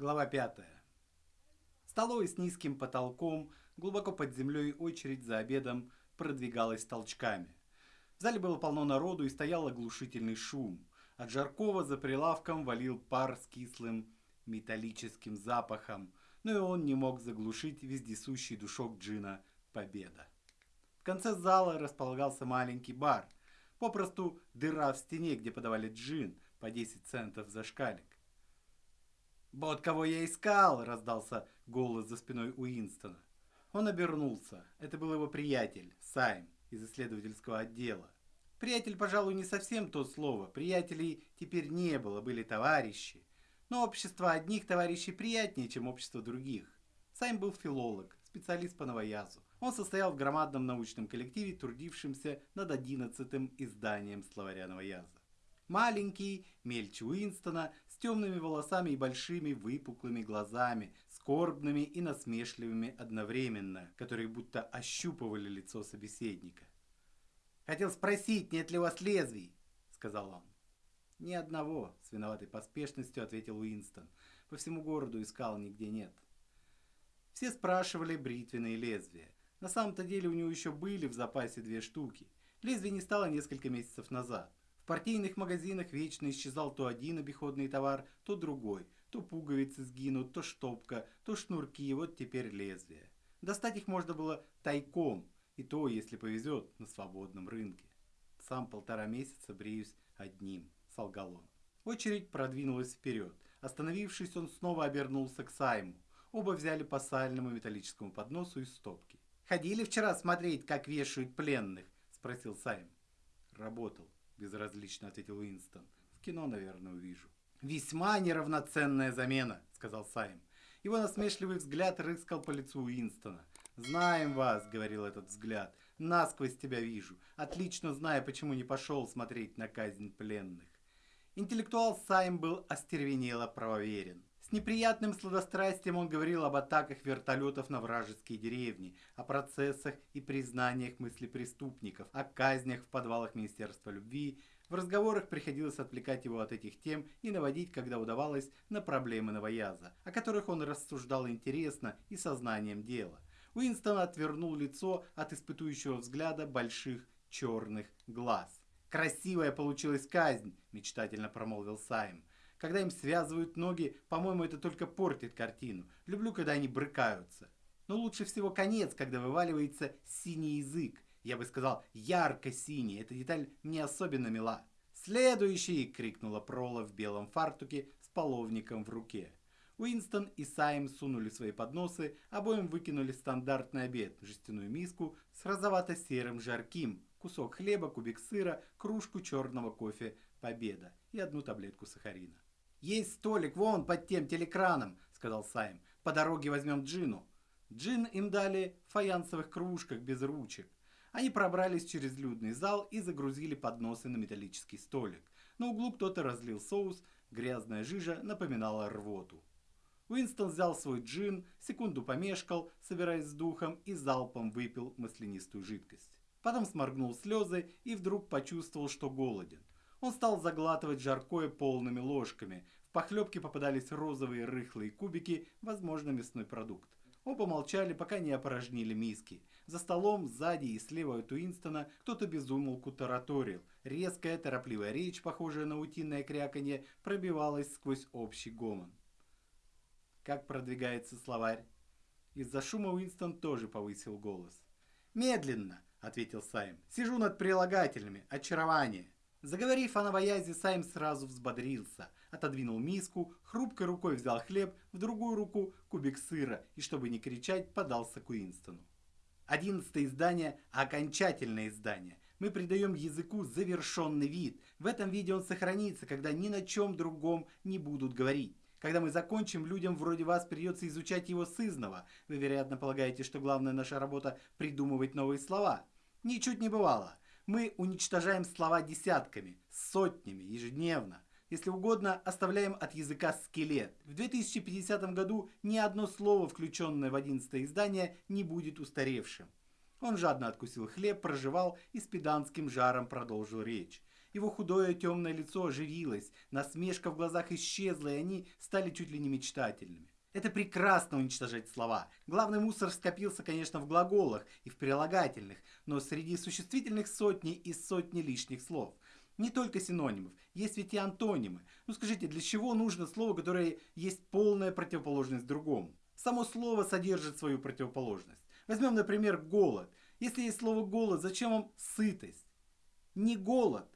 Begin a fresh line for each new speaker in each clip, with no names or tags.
Глава 5. Столовой с низким потолком, глубоко под землей очередь за обедом продвигалась толчками. В зале было полно народу и стоял оглушительный шум. От Жаркова за прилавком валил пар с кислым металлическим запахом, но и он не мог заглушить вездесущий душок джина «Победа». В конце зала располагался маленький бар, попросту дыра в стене, где подавали джин по 10 центов за шкалик. «Вот кого я искал!» – раздался голос за спиной Уинстона. Он обернулся. Это был его приятель, Сайм, из исследовательского отдела. Приятель, пожалуй, не совсем то слово. Приятелей теперь не было, были товарищи. Но общество одних товарищей приятнее, чем общество других. Сайм был филолог, специалист по новоязу. Он состоял в громадном научном коллективе, трудившемся над одиннадцатым изданием словаря новояза. Маленький, мельче Уинстона, темными волосами и большими выпуклыми глазами, скорбными и насмешливыми одновременно, которые будто ощупывали лицо собеседника. «Хотел спросить, нет ли у вас лезвий?» — сказал он. «Ни одного», — с виноватой поспешностью ответил Уинстон. «По всему городу искал, нигде нет». Все спрашивали бритвенные лезвия. На самом-то деле у него еще были в запасе две штуки. Лезвие не стало несколько месяцев назад. Партийных магазинах вечно исчезал то один обиходный товар, то другой. То пуговицы сгинут, то штопка, то шнурки, вот теперь лезвие. Достать их можно было тайком, и то, если повезет, на свободном рынке. Сам полтора месяца бреюсь одним, солгал он. Очередь продвинулась вперед. Остановившись, он снова обернулся к Сайму. Оба взяли по сальному металлическому подносу из стопки. «Ходили вчера смотреть, как вешают пленных?» – спросил Сайм. «Работал», безразлично ответил Уинстон. В кино, наверное, увижу. Весьма неравноценная замена, сказал Сайм. Его насмешливый взгляд рыскал по лицу Уинстона. «Знаем вас», — говорил этот взгляд, — «насквозь тебя вижу, отлично зная, почему не пошел смотреть на казнь пленных». Интеллектуал Сайм был остервенело правоверен. Неприятным сладострастием он говорил об атаках вертолетов на вражеские деревни, о процессах и признаниях мыслепреступников, о казнях в подвалах Министерства любви. В разговорах приходилось отвлекать его от этих тем и наводить, когда удавалось, на проблемы новояза, о которых он рассуждал интересно и сознанием дела. Уинстон отвернул лицо от испытующего взгляда больших черных глаз. «Красивая получилась казнь», – мечтательно промолвил Сайм. Когда им связывают ноги, по-моему, это только портит картину. Люблю, когда они брыкаются. Но лучше всего конец, когда вываливается синий язык. Я бы сказал, ярко-синий. Эта деталь мне особенно мила. «Следующий!» — крикнула Прола в белом фартуке с половником в руке. Уинстон и Сайм сунули свои подносы, обоим выкинули стандартный обед, жестяную миску с розовато-серым жарким, кусок хлеба, кубик сыра, кружку черного кофе «Победа» и одну таблетку сахарина. «Есть столик вон под тем телекраном», — сказал Сайм. «По дороге возьмем джину». Джин им дали в фаянсовых кружках без ручек. Они пробрались через людный зал и загрузили подносы на металлический столик. На углу кто-то разлил соус, грязная жижа напоминала рвоту. Уинстон взял свой джин, секунду помешкал, собираясь с духом, и залпом выпил маслянистую жидкость. Потом сморгнул слезы и вдруг почувствовал, что голоден. Он стал заглатывать жаркое полными ложками. В похлебке попадались розовые рыхлые кубики, возможно, мясной продукт. Оба молчали, пока не опорожнили миски. За столом, сзади и слева от Уинстона кто-то безумолку тараторил. Резкая, торопливая речь, похожая на утиное кряканье, пробивалась сквозь общий гомон. Как продвигается словарь? Из-за шума Уинстон тоже повысил голос. «Медленно», — ответил Сайм. «Сижу над прилагательными. Очарование». Заговорив о новоязе, Сайм сразу взбодрился, отодвинул миску, хрупкой рукой взял хлеб, в другую руку кубик сыра и, чтобы не кричать, подался к Уинстону. Одиннадцатое издание – окончательное издание. Мы придаем языку завершенный вид. В этом виде он сохранится, когда ни на чем другом не будут говорить. Когда мы закончим, людям вроде вас придется изучать его сызново. Вы, вероятно, полагаете, что главная наша работа – придумывать новые слова. Ничуть не бывало. Мы уничтожаем слова десятками, сотнями, ежедневно. Если угодно, оставляем от языка скелет. В 2050 году ни одно слово, включенное в 11 издание, не будет устаревшим. Он жадно откусил хлеб, проживал и с педанским жаром продолжил речь. Его худое темное лицо оживилось, насмешка в глазах исчезла, и они стали чуть ли не мечтательными. Это прекрасно уничтожать слова. Главный мусор скопился, конечно, в глаголах и в прилагательных, но среди существительных сотни и сотни лишних слов. Не только синонимов, есть ведь и антонимы. Ну скажите, для чего нужно слово, которое есть полная противоположность другому? Само слово содержит свою противоположность. Возьмем, например, голод. Если есть слово голод, зачем вам сытость? Не голод,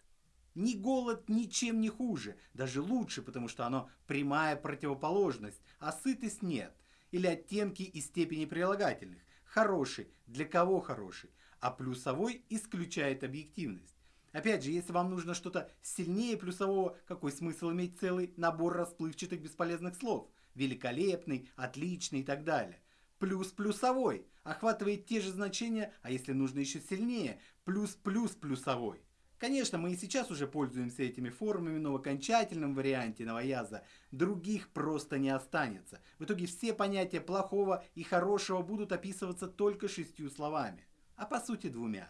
ни голод ничем не хуже, даже лучше, потому что оно прямая противоположность, а сытость нет. Или оттенки и степени прилагательных. Хороший, для кого хороший, а плюсовой исключает объективность. Опять же, если вам нужно что-то сильнее плюсового, какой смысл иметь целый набор расплывчатых бесполезных слов? Великолепный, отличный и так далее. Плюс плюсовой охватывает те же значения, а если нужно еще сильнее, плюс плюс плюсовой. Конечно, мы и сейчас уже пользуемся этими формами, но в окончательном варианте новояза других просто не останется. В итоге все понятия плохого и хорошего будут описываться только шестью словами, а по сути двумя.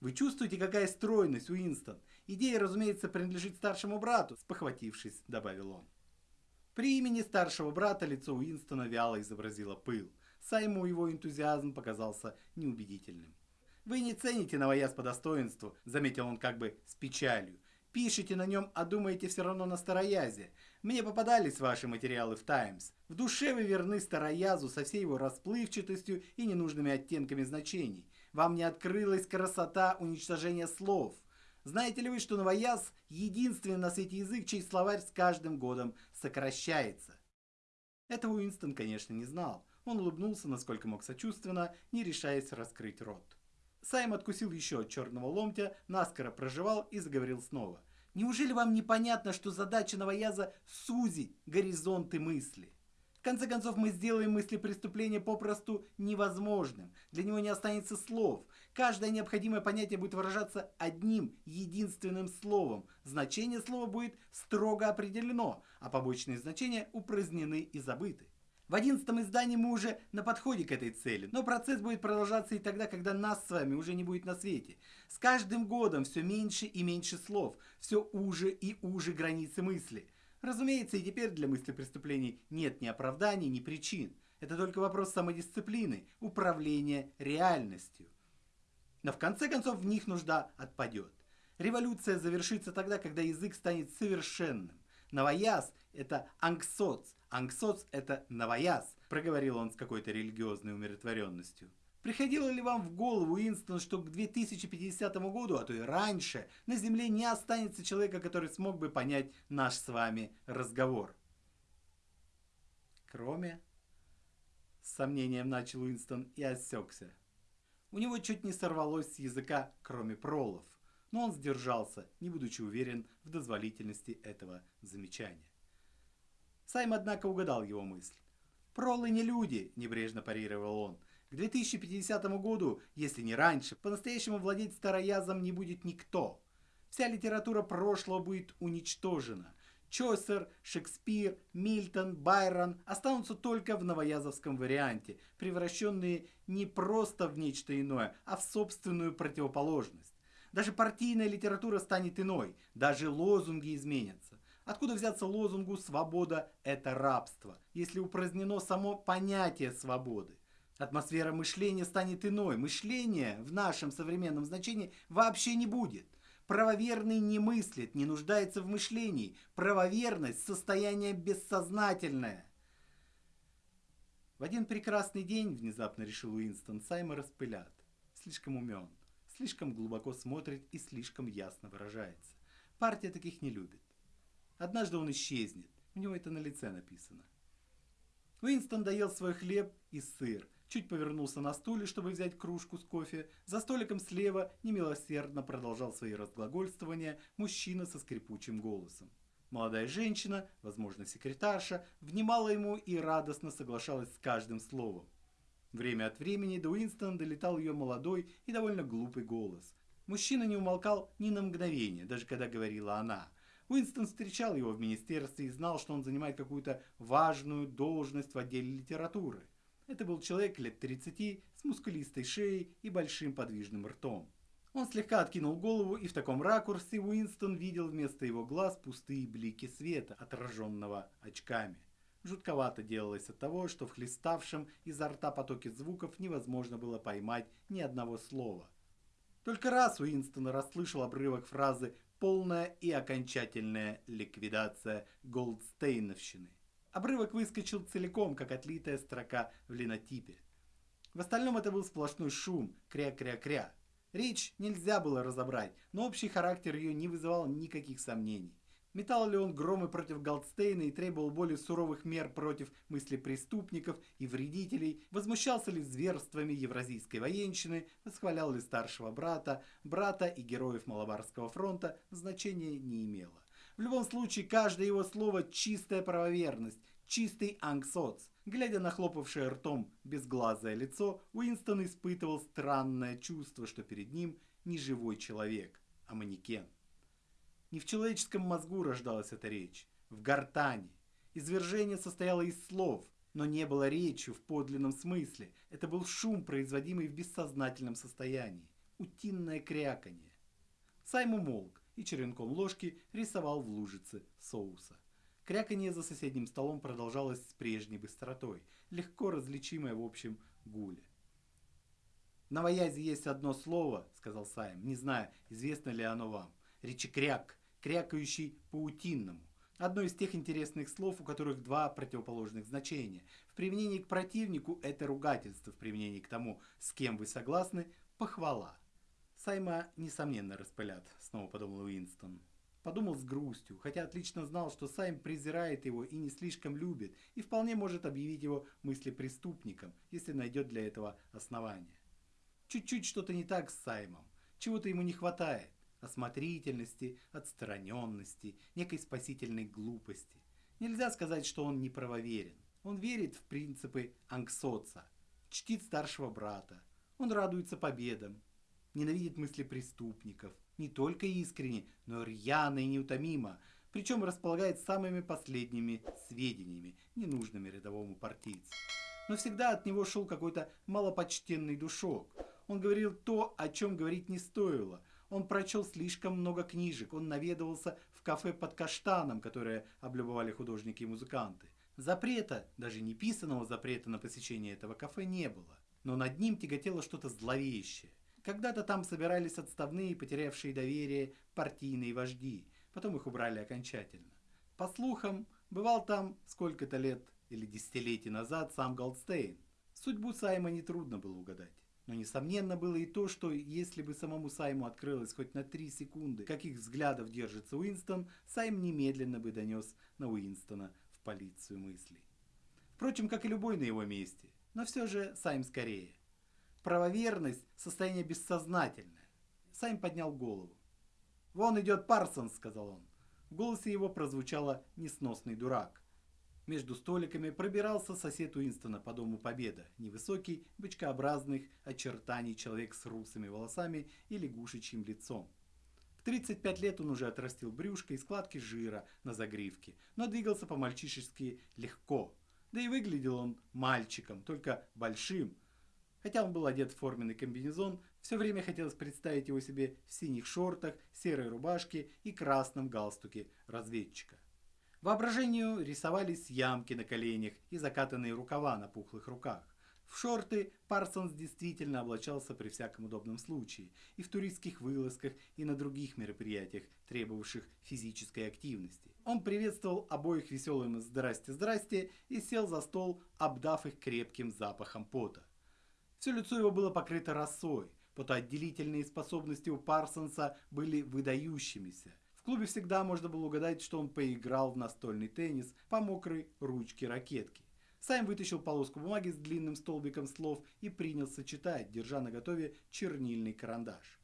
Вы чувствуете, какая стройность, Уинстон? Идея, разумеется, принадлежит старшему брату, спохватившись, добавил он. При имени старшего брата лицо Уинстона вяло изобразило пыл. Сайму его энтузиазм показался неубедительным. Вы не цените новояз по достоинству, заметил он как бы с печалью. Пишите на нем, а думаете все равно на староязе. Мне попадались ваши материалы в Таймс. В душе вы верны староязу со всей его расплывчатостью и ненужными оттенками значений. Вам не открылась красота уничтожения слов. Знаете ли вы, что новояз – единственный на свете язык, чей словарь с каждым годом сокращается? Этого Уинстон, конечно, не знал. Он улыбнулся, насколько мог сочувственно, не решаясь раскрыть рот. Сайм откусил еще от черного ломтя, наскоро проживал и заговорил снова. Неужели вам непонятно, что задача новояза – сузить горизонты мысли? В конце концов, мы сделаем мысли преступления попросту невозможным. Для него не останется слов. Каждое необходимое понятие будет выражаться одним, единственным словом. Значение слова будет строго определено, а побочные значения упразднены и забыты. В одиннадцатом издании мы уже на подходе к этой цели, но процесс будет продолжаться и тогда, когда нас с вами уже не будет на свете. С каждым годом все меньше и меньше слов, все уже и уже границы мысли. Разумеется, и теперь для мысли преступлений нет ни оправданий, ни причин. Это только вопрос самодисциплины, управления реальностью. Но в конце концов в них нужда отпадет. Революция завершится тогда, когда язык станет совершенным. Новояз – это ангсоц, Ангсоц – это новояз, проговорил он с какой-то религиозной умиротворенностью. Приходило ли вам в голову, Уинстон, что к 2050 году, а то и раньше, на Земле не останется человека, который смог бы понять наш с вами разговор? Кроме... С сомнением начал Уинстон и осекся. У него чуть не сорвалось с языка, кроме пролов, но он сдержался, не будучи уверен в дозволительности этого замечания. Сайм, однако, угадал его мысль. «Пролы не люди», – небрежно парировал он. «К 2050 году, если не раньше, по-настоящему владеть староязом не будет никто. Вся литература прошлого будет уничтожена. Чосер, Шекспир, Мильтон, Байрон останутся только в новоязовском варианте, превращенные не просто в нечто иное, а в собственную противоположность. Даже партийная литература станет иной, даже лозунги изменятся. Откуда взяться лозунгу «свобода – это рабство», если упразднено само понятие свободы? Атмосфера мышления станет иной. Мышления в нашем современном значении вообще не будет. Правоверный не мыслит, не нуждается в мышлении. Правоверность – состояние бессознательное. В один прекрасный день, внезапно решил Уинстон, Сайма распылят. Слишком умен, слишком глубоко смотрит и слишком ясно выражается. Партия таких не любит. Однажды он исчезнет. У него это на лице написано. Уинстон доел свой хлеб и сыр, чуть повернулся на стуле, чтобы взять кружку с кофе. За столиком слева немилосердно продолжал свои разглагольствования мужчина со скрипучим голосом. Молодая женщина, возможно секретарша, внимала ему и радостно соглашалась с каждым словом. Время от времени до Уинстона долетал ее молодой и довольно глупый голос. Мужчина не умолкал ни на мгновение, даже когда говорила она – Уинстон встречал его в министерстве и знал, что он занимает какую-то важную должность в отделе литературы. Это был человек лет 30 с мускулистой шеей и большим подвижным ртом. Он слегка откинул голову, и в таком ракурсе Уинстон видел вместо его глаз пустые блики света, отраженного очками. Жутковато делалось от того, что в хлеставшем изо рта потоке звуков невозможно было поймать ни одного слова. Только раз Уинстон расслышал обрывок фразы «полная и окончательная ликвидация Голдстейновщины». Обрывок выскочил целиком, как отлитая строка в линотипе. В остальном это был сплошной шум, кря-кря-кря. Речь нельзя было разобрать, но общий характер ее не вызывал никаких сомнений. Метал ли он громы против Голдстейна и требовал более суровых мер против мыслепреступников и вредителей, возмущался ли зверствами евразийской военщины, восхвалял ли старшего брата, брата и героев Малабарского фронта, значения не имело. В любом случае, каждое его слово – чистая правоверность, чистый ангсоц. Глядя на хлопавшее ртом безглазое лицо, Уинстон испытывал странное чувство, что перед ним не живой человек, а манекен. Не в человеческом мозгу рождалась эта речь, в гортани. Извержение состояло из слов, но не было речи в подлинном смысле. Это был шум, производимый в бессознательном состоянии. Утинное кряканье. Сайм умолк и черенком ложки рисовал в лужице соуса. Кряканье за соседним столом продолжалось с прежней быстротой, легко различимое в общем гуле. «На Ваязе есть одно слово», — сказал Сайм, — «не знаю, известно ли оно вам. Речекряк крякающий паутинному. Одно из тех интересных слов, у которых два противоположных значения. В применении к противнику это ругательство, в применении к тому, с кем вы согласны, похвала. Сайма, несомненно, распылят, снова подумал Уинстон. Подумал с грустью, хотя отлично знал, что Сайм презирает его и не слишком любит, и вполне может объявить его мыслепреступником, если найдет для этого основания. Чуть-чуть что-то не так с Саймом, чего-то ему не хватает осмотрительности, отстраненности, некой спасительной глупости. Нельзя сказать, что он неправоверен. Он верит в принципы Ангсоца, чтит старшего брата. Он радуется победам, ненавидит мысли преступников. Не только искренне, но рьяно и неутомимо, причем располагает самыми последними сведениями, ненужными рядовому партийцу. Но всегда от него шел какой-то малопочтенный душок. Он говорил то, о чем говорить не стоило – он прочел слишком много книжек, он наведывался в кафе под каштаном, которое облюбовали художники и музыканты. Запрета, даже не писанного запрета на посещение этого кафе не было, но над ним тяготело что-то зловещее. Когда-то там собирались отставные, потерявшие доверие, партийные вожди, потом их убрали окончательно. По слухам, бывал там сколько-то лет или десятилетий назад сам Голдстейн. Судьбу Сайма нетрудно было угадать. Но несомненно было и то, что если бы самому Сайму открылось хоть на три секунды, каких взглядов держится Уинстон, Сайм немедленно бы донес на Уинстона в полицию мыслей. Впрочем, как и любой на его месте. Но все же Сайм скорее. Правоверность – состояние бессознательное. Сайм поднял голову. «Вон идет Парсонс», – сказал он. В голосе его прозвучало «несносный дурак». Между столиками пробирался сосед Уинстона по Дому Победа, невысокий, бычкообразных очертаний человек с русыми волосами и лягушечьим лицом. В 35 лет он уже отрастил брюшко и складки жира на загривке, но двигался по-мальчишески легко. Да и выглядел он мальчиком, только большим. Хотя он был одет в форменный комбинезон, все время хотелось представить его себе в синих шортах, серой рубашке и красном галстуке разведчика. Воображению рисовались ямки на коленях и закатанные рукава на пухлых руках. В шорты Парсонс действительно облачался при всяком удобном случае, и в туристских вылазках, и на других мероприятиях, требовавших физической активности. Он приветствовал обоих веселым «здрасте-здрасте» и сел за стол, обдав их крепким запахом пота. Все лицо его было покрыто росой, потоотделительные способности у Парсонса были выдающимися. В клубе всегда можно было угадать, что он поиграл в настольный теннис по мокрой ручке ракетки. Сайм вытащил полоску бумаги с длинным столбиком слов и принялся читать, держа на готове чернильный карандаш.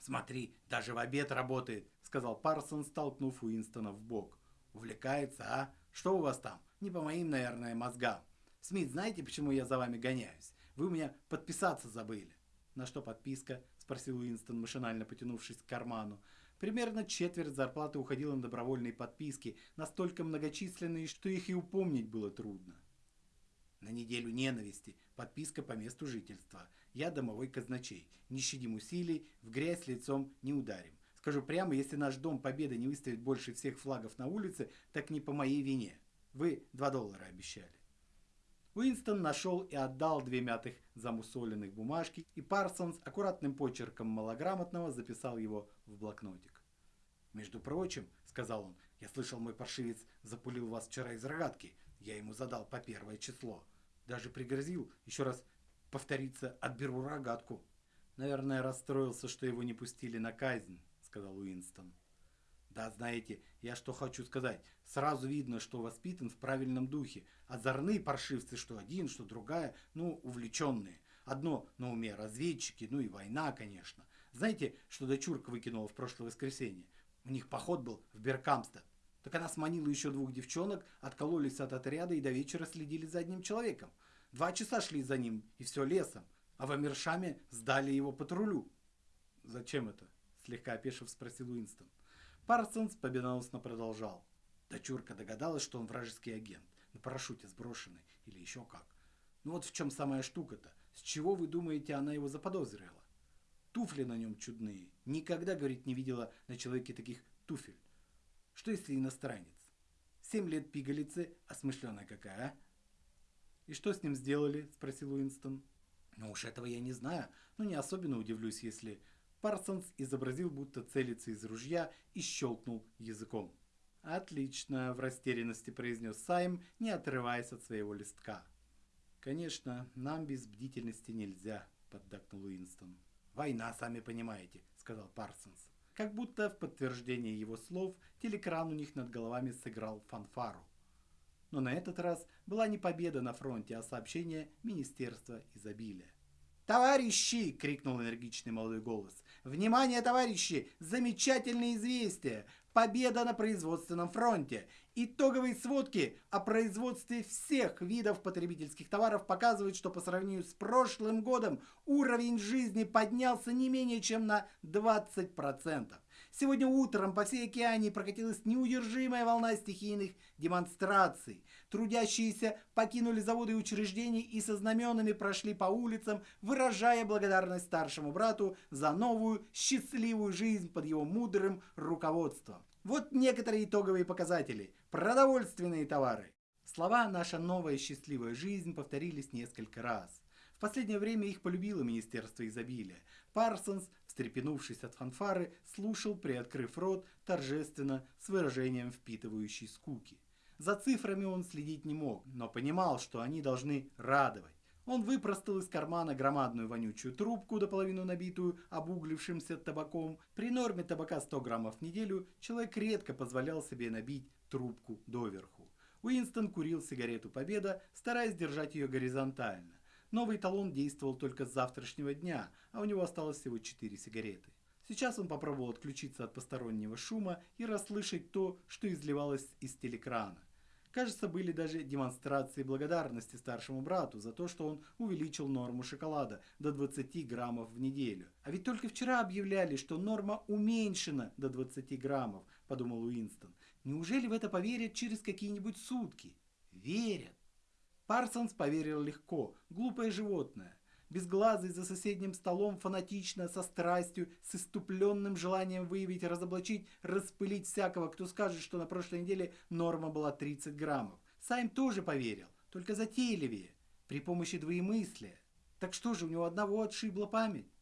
«Смотри, даже в обед работает», — сказал Парсон, столкнув Уинстона в бок. «Увлекается, а? Что у вас там? Не по моим, наверное, мозгам. Смит, знаете, почему я за вами гоняюсь? Вы у меня подписаться забыли». «На что подписка?» — спросил Уинстон, машинально потянувшись к карману. Примерно четверть зарплаты уходила на добровольные подписки, настолько многочисленные, что их и упомнить было трудно. На неделю ненависти, подписка по месту жительства. Я домовой казначей. Не щадим усилий, в грязь лицом не ударим. Скажу прямо, если наш Дом Победы не выставит больше всех флагов на улице, так не по моей вине. Вы 2 доллара обещали. Уинстон нашел и отдал две мятых замусоленных бумажки, и Парсонс аккуратным почерком малограмотного записал его в блокнотик. «Между прочим, — сказал он, — я слышал, мой паршивец запулил вас вчера из рогатки. Я ему задал по первое число. Даже пригрозил, еще раз повториться, отберу рогатку». Наверное, расстроился, что его не пустили на казнь сказал Уинстон. Да, знаете, я что хочу сказать. Сразу видно, что воспитан в правильном духе. Озорные паршивцы, что один, что другая, ну, увлеченные. Одно на уме разведчики, ну и война, конечно. Знаете, что дочурка выкинула в прошлое воскресенье? У них поход был в Беркамстед. Так она сманила еще двух девчонок, откололись от отряда и до вечера следили за одним человеком. Два часа шли за ним, и все лесом. А в Амиршаме сдали его патрулю. Зачем это? Слегка опешив, спросил Уинстон. Парсонс победоносно продолжал. Дочурка догадалась, что он вражеский агент, на парашюте сброшенный или еще как. Ну вот в чем самая штука-то. С чего вы думаете, она его заподозрила? Туфли на нем чудные. Никогда, говорит, не видела на человеке таких туфель. Что если иностранец? Семь лет пигалицы, а смышленая какая, а? «И что с ним сделали?» – спросил Уинстон. «Ну уж этого я не знаю, но не особенно удивлюсь, если Парсонс изобразил, будто целится из ружья и щелкнул языком. «Отлично!» – в растерянности произнес Сайм, не отрываясь от своего листка. «Конечно, нам без бдительности нельзя», – поддакнул Уинстон. «Война, сами понимаете», – сказал Парсонс. Как будто в подтверждение его слов телекран у них над головами сыграл фанфару. Но на этот раз была не победа на фронте, а сообщение Министерства изобилия. «Товарищи!» — крикнул энергичный молодой голос. «Внимание, товарищи! Замечательное известие! Победа на производственном фронте! Итоговые сводки о производстве всех видов потребительских товаров показывают, что по сравнению с прошлым годом уровень жизни поднялся не менее чем на 20%. Сегодня утром по всей океане прокатилась неудержимая волна стихийных демонстраций. Трудящиеся покинули заводы и учреждения и со знаменами прошли по улицам, выражая благодарность старшему брату за новую счастливую жизнь под его мудрым руководством. Вот некоторые итоговые показатели. Продовольственные товары. Слова «наша новая счастливая жизнь» повторились несколько раз. Последнее время их полюбило Министерство изобилия. Парсонс, встрепенувшись от фанфары, слушал, приоткрыв рот, торжественно, с выражением впитывающей скуки. За цифрами он следить не мог, но понимал, что они должны радовать. Он выпростал из кармана громадную вонючую трубку, до половины набитую обуглившимся табаком. При норме табака 100 граммов в неделю человек редко позволял себе набить трубку доверху. Уинстон курил сигарету «Победа», стараясь держать ее горизонтально. Новый талон действовал только с завтрашнего дня, а у него осталось всего 4 сигареты. Сейчас он попробовал отключиться от постороннего шума и расслышать то, что изливалось из телекрана. Кажется, были даже демонстрации благодарности старшему брату за то, что он увеличил норму шоколада до 20 граммов в неделю. А ведь только вчера объявляли, что норма уменьшена до 20 граммов, подумал Уинстон. Неужели в это поверят через какие-нибудь сутки? Верят. Парсонс поверил легко, глупое животное. Безглазый за соседним столом фанатично, со страстью, с иступленным желанием выявить, разоблачить, распылить всякого, кто скажет, что на прошлой неделе норма была 30 граммов. Сайм тоже поверил, только затейливее, при помощи двоемыслия. Так что же, у него одного отшибла память?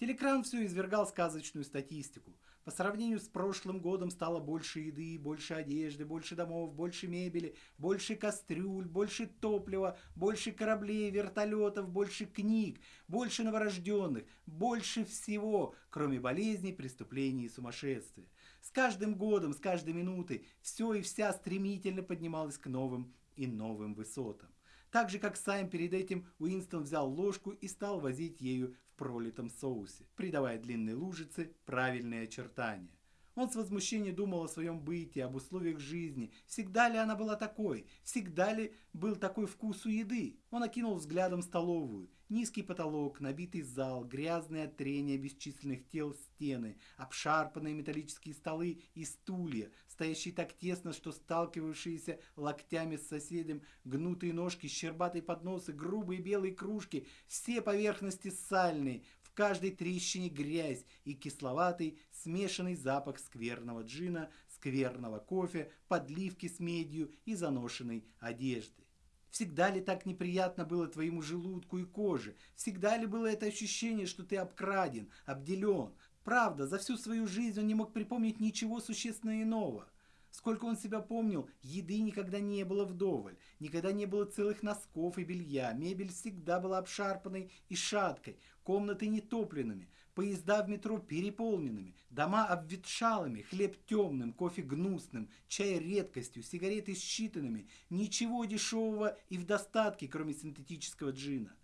Телекран все извергал сказочную статистику. По сравнению с прошлым годом стало больше еды, больше одежды, больше домов, больше мебели, больше кастрюль, больше топлива, больше кораблей, вертолетов, больше книг, больше новорожденных, больше всего, кроме болезней, преступлений и сумасшествия. С каждым годом, с каждой минутой все и вся стремительно поднималось к новым и новым высотам. Так же, как Сайм перед этим, Уинстон взял ложку и стал возить ею пролитом соусе, придавая длинной лужице правильные очертания. Он с возмущением думал о своем бытии, об условиях жизни. Всегда ли она была такой? Всегда ли был такой вкус у еды? Он окинул взглядом столовую. Низкий потолок, набитый зал, грязные от трения бесчисленных тел стены, обшарпанные металлические столы и стулья, стоящие так тесно, что сталкивавшиеся локтями с соседем, гнутые ножки, щербатые подносы, грубые белые кружки, все поверхности сальные, в каждой трещине грязь и кисловатый смешанный запах скверного джина, скверного кофе, подливки с медью и заношенной одежды. Всегда ли так неприятно было твоему желудку и коже? Всегда ли было это ощущение, что ты обкраден, обделен? Правда, за всю свою жизнь он не мог припомнить ничего существенно иного. Сколько он себя помнил, еды никогда не было вдоволь, никогда не было целых носков и белья, мебель всегда была обшарпанной и шаткой, комнаты нетопленными, поезда в метро переполненными, дома обветшалыми, хлеб темным, кофе гнусным, чай редкостью, сигареты считанными, ничего дешевого и в достатке, кроме синтетического джина.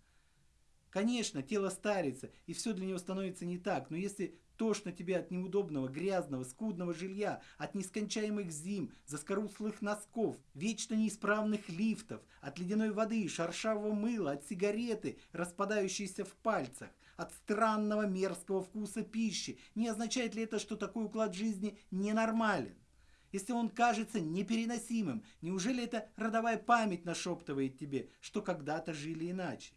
Конечно, тело старится, и все для него становится не так, но если тошно тебе от неудобного, грязного, скудного жилья, от нескончаемых зим, заскорузлых носков, вечно неисправных лифтов, от ледяной воды, шершавого мыла, от сигареты, распадающейся в пальцах, от странного мерзкого вкуса пищи. Не означает ли это, что такой уклад жизни ненормален? Если он кажется непереносимым, неужели эта родовая память нашептывает тебе, что когда-то жили иначе?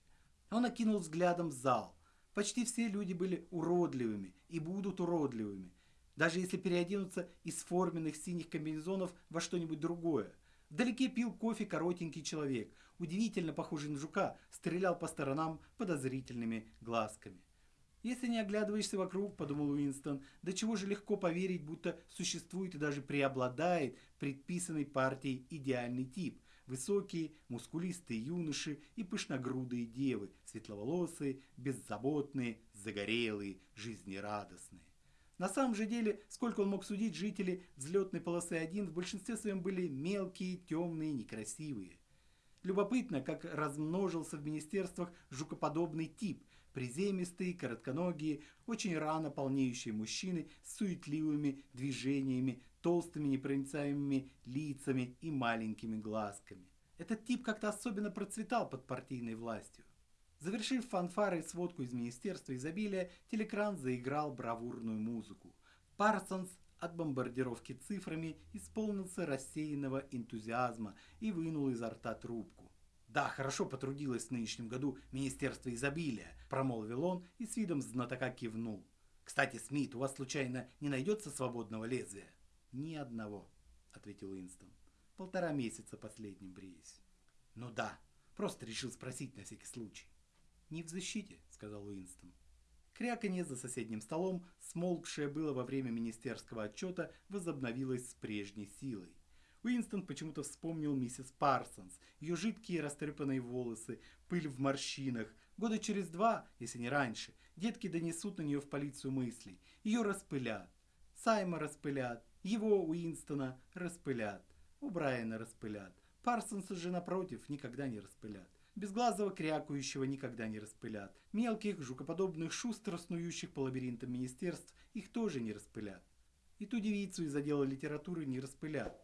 Он окинул взглядом зал. Почти все люди были уродливыми и будут уродливыми, даже если переоденутся из форменных синих комбинезонов во что-нибудь другое. Вдалеке пил кофе коротенький человек, удивительно похожий на жука, стрелял по сторонам подозрительными глазками. «Если не оглядываешься вокруг, — подумал Уинстон, — до чего же легко поверить, будто существует и даже преобладает предписанный партией идеальный тип. Высокие, мускулистые юноши и пышногрудые девы, светловолосые, беззаботные, загорелые, жизнерадостные. На самом же деле, сколько он мог судить, жители взлетной полосы 1 в большинстве своем были мелкие, темные, некрасивые. Любопытно, как размножился в министерствах жукоподобный тип – приземистые, коротконогие, очень рано полнеющие мужчины с суетливыми движениями, толстыми непроницаемыми лицами и маленькими глазками. Этот тип как-то особенно процветал под партийной властью. Завершив фанфары и сводку из Министерства изобилия, телекран заиграл бравурную музыку. Парсонс от бомбардировки цифрами исполнился рассеянного энтузиазма и вынул изо рта трубку. «Да, хорошо потрудилось в нынешнем году Министерство изобилия», – промолвил он и с видом знатока кивнул. «Кстати, Смит, у вас случайно не найдется свободного лезвия?» «Ни одного», – ответил Уинстон. «Полтора месяца последним бреюсь». «Ну да, просто решил спросить на всякий случай». «Не в защите», — сказал Уинстон. Кряканье за соседним столом, смолкшее было во время министерского отчета, возобновилось с прежней силой. Уинстон почему-то вспомнил миссис Парсонс, ее жидкие растрепанные волосы, пыль в морщинах. Года через два, если не раньше, детки донесут на нее в полицию мыслей. Ее распылят. Сайма распылят. Его, Уинстона, распылят. У Брайана распылят. Парсонса же, напротив, никогда не распылят. Безглазого крякающего никогда не распылят. Мелких, жукоподобных, шустро снующих по лабиринтам министерств их тоже не распылят. И ту девицу из отдела литературы не распылят.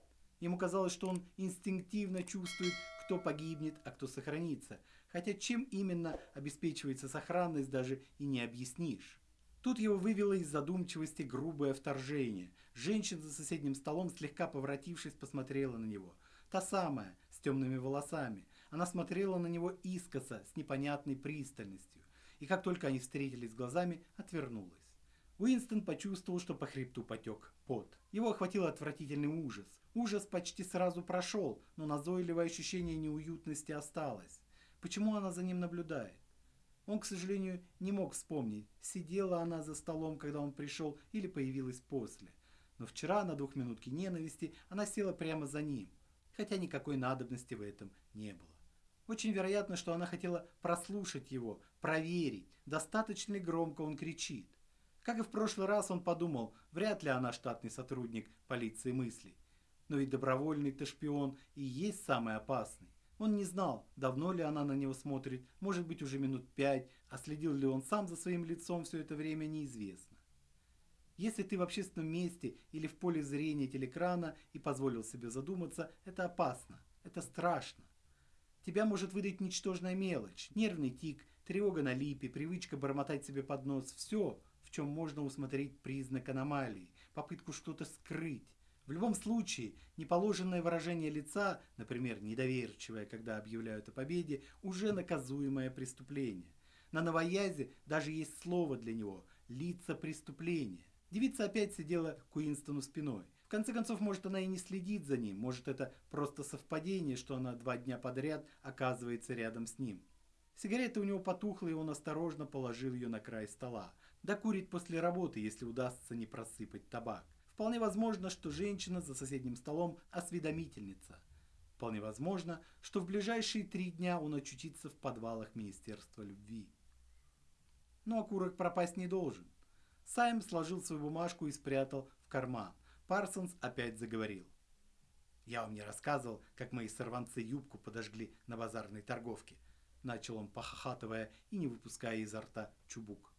Ему казалось, что он инстинктивно чувствует, кто погибнет, а кто сохранится. Хотя чем именно обеспечивается сохранность, даже и не объяснишь. Тут его вывело из задумчивости грубое вторжение. Женщина за соседним столом, слегка поворотившись, посмотрела на него. Та самая, с темными волосами, она смотрела на него искоса, с непонятной пристальностью, и как только они встретились глазами, отвернулась. Уинстон почувствовал, что по хребту потек пот. Его охватил отвратительный ужас. Ужас почти сразу прошел, но назойливое ощущение неуютности осталось. Почему она за ним наблюдает? Он, к сожалению, не мог вспомнить, сидела она за столом, когда он пришел, или появилась после. Но вчера на двухминутке ненависти она села прямо за ним, хотя никакой надобности в этом не было. Очень вероятно, что она хотела прослушать его, проверить, достаточно ли громко он кричит. Как и в прошлый раз он подумал, вряд ли она штатный сотрудник полиции мыслей. Но ведь добровольный-то шпион и есть самый опасный. Он не знал, давно ли она на него смотрит, может быть уже минут пять, а следил ли он сам за своим лицом все это время, неизвестно. Если ты в общественном месте или в поле зрения телекрана и позволил себе задуматься, это опасно, это страшно. Тебя может выдать ничтожная мелочь, нервный тик, тревога на липе, привычка бормотать себе под нос. Все, в чем можно усмотреть признак аномалии, попытку что-то скрыть. В любом случае, неположенное выражение лица, например, недоверчивое, когда объявляют о победе, уже наказуемое преступление. На новоязе даже есть слово для него – лица преступления. Девица опять сидела к Уинстону спиной. В конце концов, может, она и не следит за ним, может, это просто совпадение, что она два дня подряд оказывается рядом с ним. Сигарета у него потухла, и он осторожно положил ее на край стола. Докурит после работы, если удастся не просыпать табак. Вполне возможно, что женщина за соседним столом осведомительница. Вполне возможно, что в ближайшие три дня он очутится в подвалах Министерства любви. Но окурок пропасть не должен. Сайм сложил свою бумажку и спрятал в карман. Парсонс опять заговорил. «Я вам не рассказывал, как мои сорванцы юбку подожгли на базарной торговке», начал он, похохатывая и не выпуская изо рта чубук.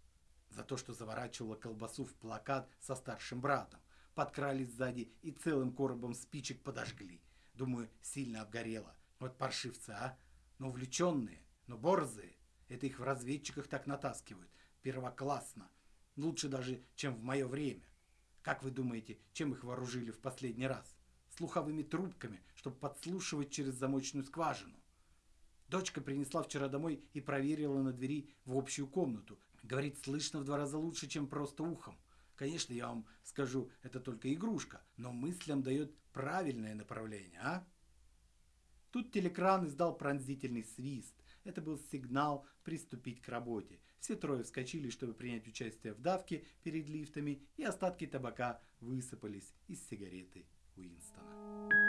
«За то, что заворачивала колбасу в плакат со старшим братом. Подкрались сзади и целым коробом спичек подожгли. Думаю, сильно обгорело. Вот паршивцы, а? Но увлеченные, но борзые. Это их в разведчиках так натаскивают. Первоклассно. Лучше даже, чем в мое время. Как вы думаете, чем их вооружили в последний раз? Слуховыми трубками, чтобы подслушивать через замочную скважину. Дочка принесла вчера домой и проверила на двери в общую комнату. Говорит, слышно в два раза лучше, чем просто ухом. Конечно, я вам скажу, это только игрушка, но мыслям дает правильное направление, а? Тут телекран издал пронзительный свист. Это был сигнал приступить к работе. Все трое вскочили, чтобы принять участие в давке перед лифтами, и остатки табака высыпались из сигареты Уинстона.